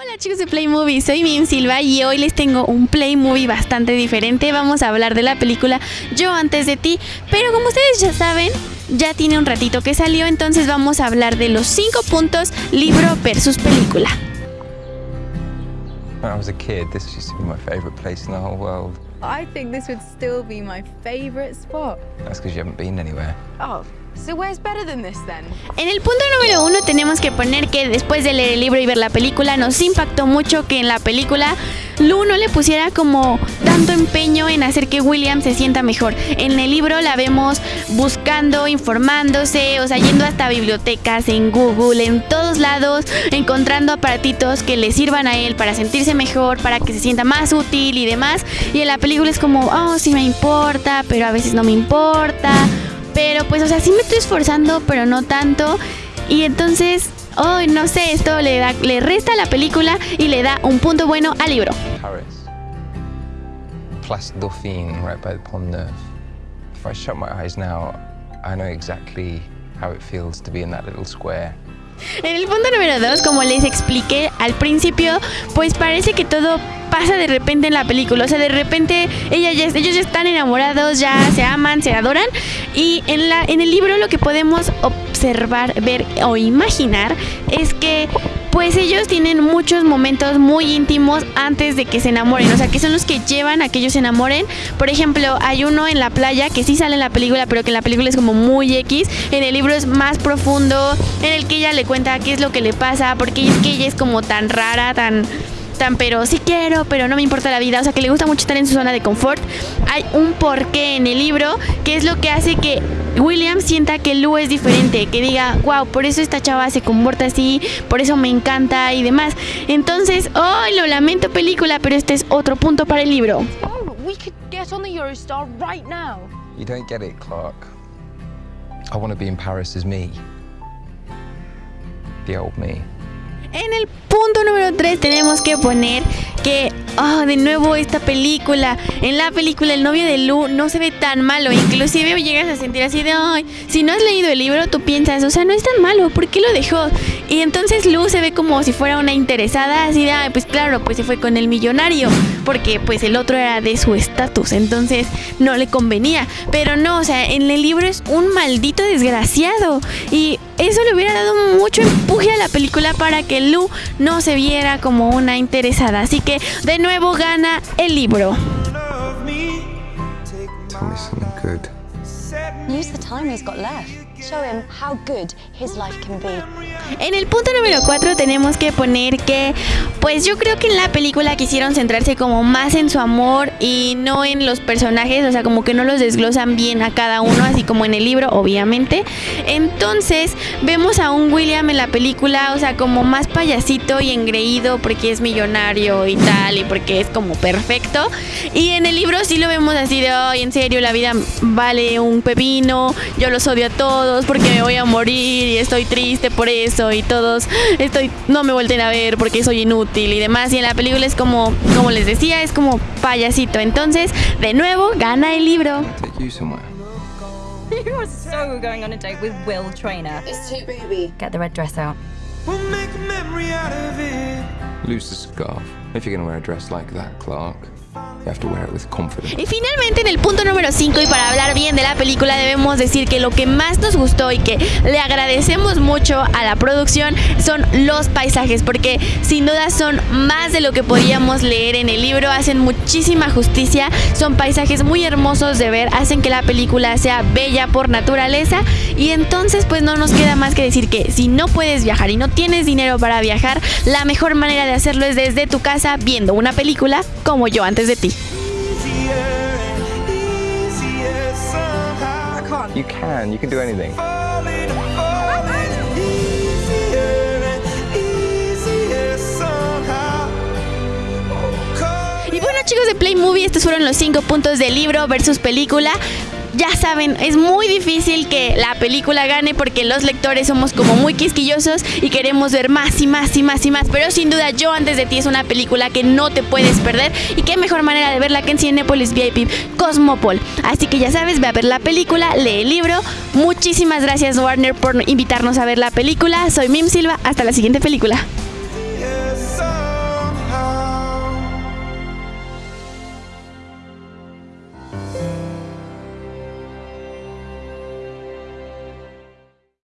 Hola chicos de Play Movie, soy Mim Silva y hoy les tengo un Play Movie bastante diferente. Vamos a hablar de la película Yo antes de ti, pero como ustedes ya saben, ya tiene un ratito que salió, entonces vamos a hablar de los 5 puntos libro versus película. When I was a kid, this used to be my favorite place in the whole world. I think this would still be my favorite spot. That's because you haven't been anywhere. Oh, En el punto número uno tenemos que poner que después de leer el libro y ver la película nos impactó mucho que en la película Lu no le pusiera como tanto empeño en hacer que William se sienta mejor. En el libro la vemos buscando, informándose, o sea, yendo hasta bibliotecas, en Google, en todos lados, encontrando aparatitos que le sirvan a él para sentirse mejor, para que se sienta más útil y demás. Y en la película es como, oh, sí me importa, pero a veces no me importa. Pero pues, o sea, sí me estoy esforzando, pero no tanto. Y entonces, oh, no sé, esto le, da, le resta a la película y le da un punto bueno al libro. Paris. Place Dauphine, right by the Pont Neuf. If I shut my eyes now, I know exactly how it feels to be in that little square. En el punto número 2, como les expliqué al principio, pues parece que todo pasa de repente en la película. O sea, de repente ellos ya están enamorados, ya se aman, se adoran. Y en, la, en el libro lo que podemos observar, ver o imaginar es que pues ellos tienen muchos momentos muy íntimos antes de que se enamoren, o sea, que son los que llevan a que ellos se enamoren. Por ejemplo, hay uno en la playa que sí sale en la película, pero que en la película es como muy X. En el libro es más profundo, en el que ella le cuenta qué es lo que le pasa, porque es que ella es como tan rara, tan tan pero sí quiero, pero no me importa la vida, o sea, que le gusta mucho estar en su zona de confort. Hay un porqué en el libro que es lo que hace que William sienta que Lu es diferente, que diga, wow, por eso esta chava se comporta así, por eso me encanta y demás. Entonces, oh, lo lamento película, pero este es otro punto para el libro. Oh, we could get on the Eurostar right now. You don't get it, Clark. I want to be in Paris as me. The old me. En el punto número 3 tenemos que poner que, oh, de nuevo esta película. En la película el novio de Lu no se ve tan malo. Inclusive llegas a sentir así de, ay, si no has leído el libro, tú piensas, o sea, no es tan malo, ¿por qué lo dejó? Y entonces Lu se ve como si fuera una interesada, así de, ay, pues claro, pues se fue con el millonario, porque pues el otro era de su estatus, entonces no le convenía. Pero no, o sea, en el libro es un maldito desgraciado. Y eso le hubiera dado mucho empuje a la película para que Lu no se viera como una interesada. Así que de nuevo gana el libro. Tell me something good. Use the time he's got left. En el punto número 4 tenemos que poner que, pues yo creo que en la película quisieron centrarse como más en su amor y no en los personajes, o sea, como que no los desglosan bien a cada uno, así como en el libro, obviamente. Entonces, vemos a un William en la película, o sea, como más payasito y engreído porque es millonario y tal, y porque es como perfecto. Y en el libro sí lo vemos así de, ay, en serio, la vida vale un pepino, yo los odio a todos porque me voy a morir y estoy triste por eso y todos estoy no me vuelten a ver porque soy inútil y demás y en la película es como como les decía es como payasito entonces de nuevo gana el libro you are so going on a date with Will Trainer. It's too booby. Get the red dress out. We'll make a memory out of it. Lose the scarf. If you're going to wear a dress like that, Clark, y finalmente en el punto número 5 y para hablar bien de la película debemos decir que lo que más nos gustó y que le agradecemos mucho a la producción son los paisajes porque sin duda son más de lo que podíamos leer en el libro, hacen muchísima justicia, son paisajes muy hermosos de ver, hacen que la película sea bella por naturaleza. Y entonces pues no nos queda más que decir que si no puedes viajar y no tienes dinero para viajar, la mejor manera de hacerlo es desde tu casa viendo una película como yo antes de ti. You can. You can do anything. Falling, falling. Easier and easier somehow. Oh, Y bueno chicos de Play Movie, estos fueron los 5 puntos del libro versus película. Ya saben, es muy difícil que la película gane porque los lectores somos como muy quisquillosos y queremos ver más y más y más y más. Pero sin duda, Yo antes de ti es una película que no te puedes perder y qué mejor manera de verla que en Cinepolis VIP Cosmopol. Así que ya sabes, ve a ver la película, lee el libro. Muchísimas gracias Warner por invitarnos a ver la película. Soy Mim Silva, hasta la siguiente película.